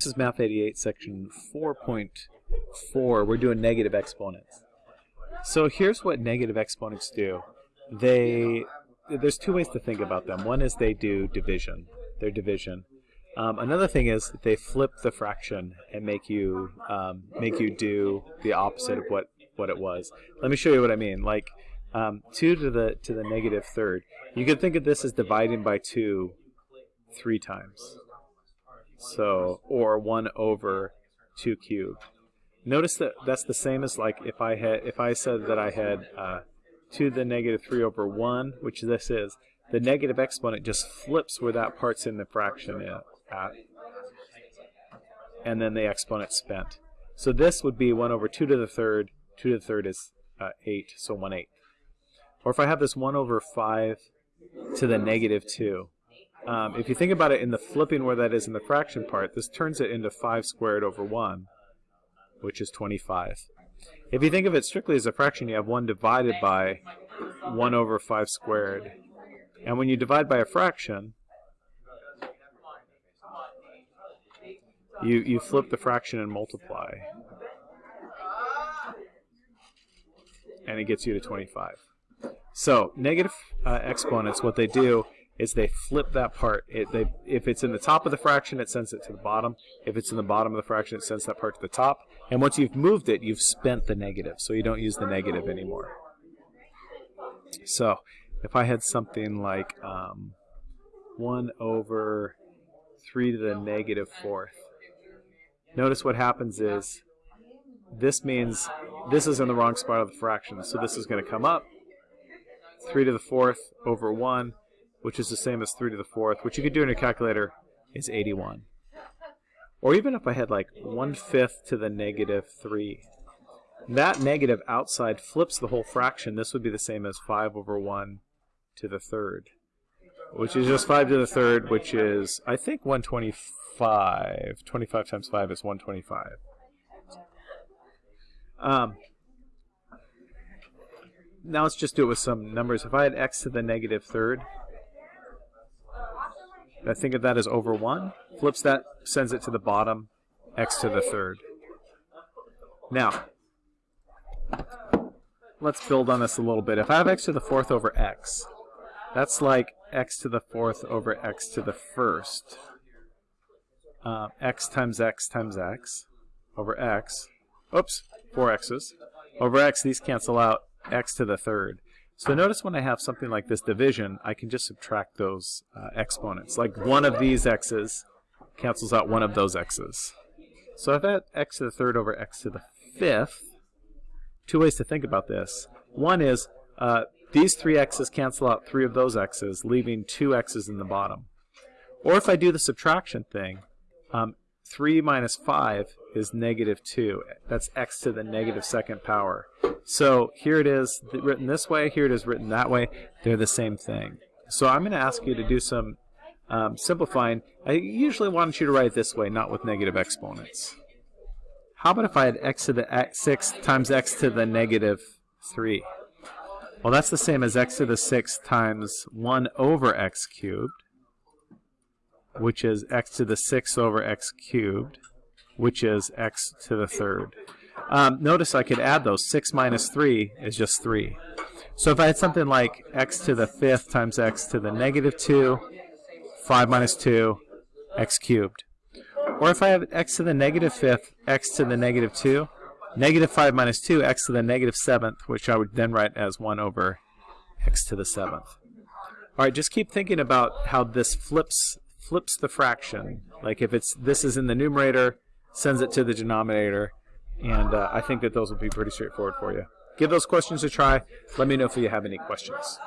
This is Math 88, section 4.4. We're doing negative exponents. So here's what negative exponents do. They there's two ways to think about them. One is they do division. They're division. Um, another thing is they flip the fraction and make you um, make you do the opposite of what what it was. Let me show you what I mean. Like um, two to the to the negative third. You could think of this as dividing by two three times. So, or 1 over 2 cubed. Notice that that's the same as like if I had if I said that I had uh, 2 to the negative 3 over 1, which this is, the negative exponent just flips where that part's in the fraction at, and then the exponent spent. So this would be 1 over 2 to the third, 2 to the third is uh, 8, so 1 8. Or if I have this 1 over 5 to the negative 2, um, if you think about it in the flipping where that is in the fraction part, this turns it into 5 squared over 1, which is 25. If you think of it strictly as a fraction, you have 1 divided by 1 over 5 squared. And when you divide by a fraction, you, you flip the fraction and multiply. And it gets you to 25. So negative uh, exponents, what they do is they flip that part. It, they, if it's in the top of the fraction, it sends it to the bottom. If it's in the bottom of the fraction, it sends that part to the top. And once you've moved it, you've spent the negative, so you don't use the negative anymore. So if I had something like um, 1 over 3 to the negative fourth, notice what happens is this means this is in the wrong spot of the fraction, so this is going to come up. 3 to the fourth over 1 which is the same as 3 to the 4th, which you could do in your calculator, is 81. Or even if I had like 1 fifth to the negative 3. That negative outside flips the whole fraction. This would be the same as 5 over 1 to the third, which is just 5 to the third, which is, I think, 125. 25 times 5 is 125. Um, now let's just do it with some numbers. If I had x to the negative negative third, I think of that as over 1. Flips that, sends it to the bottom, x to the third. Now, let's build on this a little bit. If I have x to the fourth over x, that's like x to the fourth over x to the first. Uh, x times x times x over x. Oops, four x's. Over x, these cancel out x to the third. So notice when I have something like this division, I can just subtract those uh, exponents. Like one of these x's cancels out one of those x's. So I've had x to the third over x to the fifth. Two ways to think about this. One is uh, these three x's cancel out three of those x's, leaving two x's in the bottom. Or if I do the subtraction thing, um, 3 minus 5 is negative 2. That's x to the negative second power. So here it is written this way, here it is written that way. They're the same thing. So I'm going to ask you to do some um, simplifying. I usually want you to write it this way, not with negative exponents. How about if I had x to the x, 6 times x to the negative 3? Well, that's the same as x to the 6 times 1 over x cubed which is x to the 6 over x cubed, which is x to the third. Um, notice I could add those. 6 minus 3 is just 3. So if I had something like x to the fifth times x to the negative 2, 5 minus 2, x cubed. Or if I have x to the negative fifth, x to the negative 2, negative 5 minus 2, x to the negative seventh, which I would then write as 1 over x to the seventh. All right, just keep thinking about how this flips flips the fraction. Like if it's this is in the numerator, sends it to the denominator, and uh, I think that those will be pretty straightforward for you. Give those questions a try. Let me know if you have any questions.